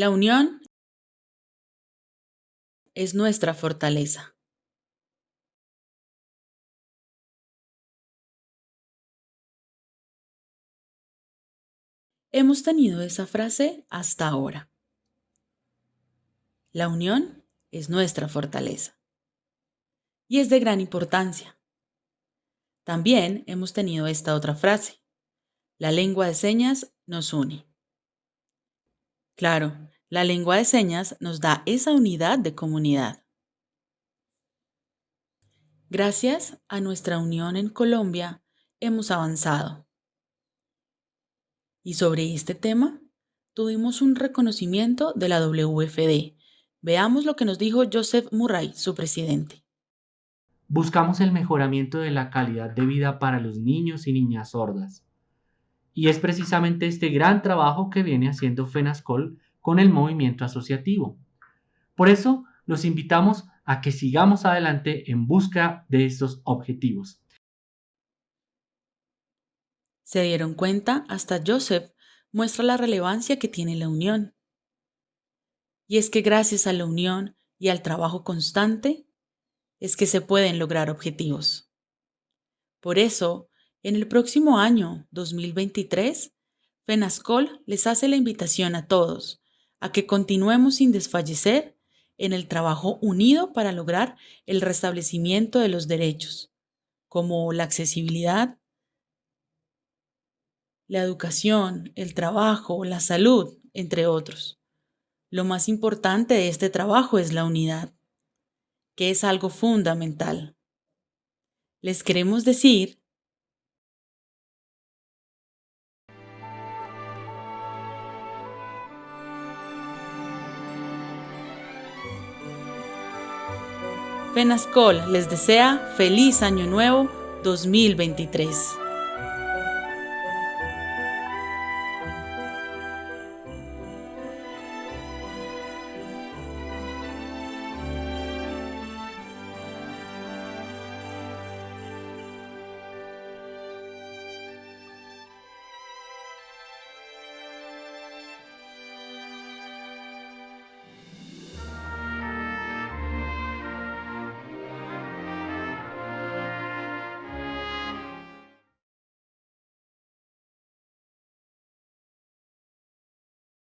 La unión es nuestra fortaleza. Hemos tenido esa frase hasta ahora. La unión es nuestra fortaleza. Y es de gran importancia. También hemos tenido esta otra frase. La lengua de señas nos une. Claro, la lengua de señas nos da esa unidad de comunidad. Gracias a nuestra unión en Colombia, hemos avanzado. Y sobre este tema, tuvimos un reconocimiento de la WFD. Veamos lo que nos dijo Joseph Murray, su presidente. Buscamos el mejoramiento de la calidad de vida para los niños y niñas sordas. Y es precisamente este gran trabajo que viene haciendo FENASCOL con el movimiento asociativo. Por eso, los invitamos a que sigamos adelante en busca de estos objetivos. ¿Se dieron cuenta? Hasta Joseph muestra la relevancia que tiene la unión. Y es que gracias a la unión y al trabajo constante es que se pueden lograr objetivos. Por eso, en el próximo año 2023, FENASCOL les hace la invitación a todos a que continuemos sin desfallecer en el trabajo unido para lograr el restablecimiento de los derechos, como la accesibilidad, la educación, el trabajo, la salud, entre otros. Lo más importante de este trabajo es la unidad, que es algo fundamental. Les queremos decir FENASCOL les desea feliz año nuevo 2023.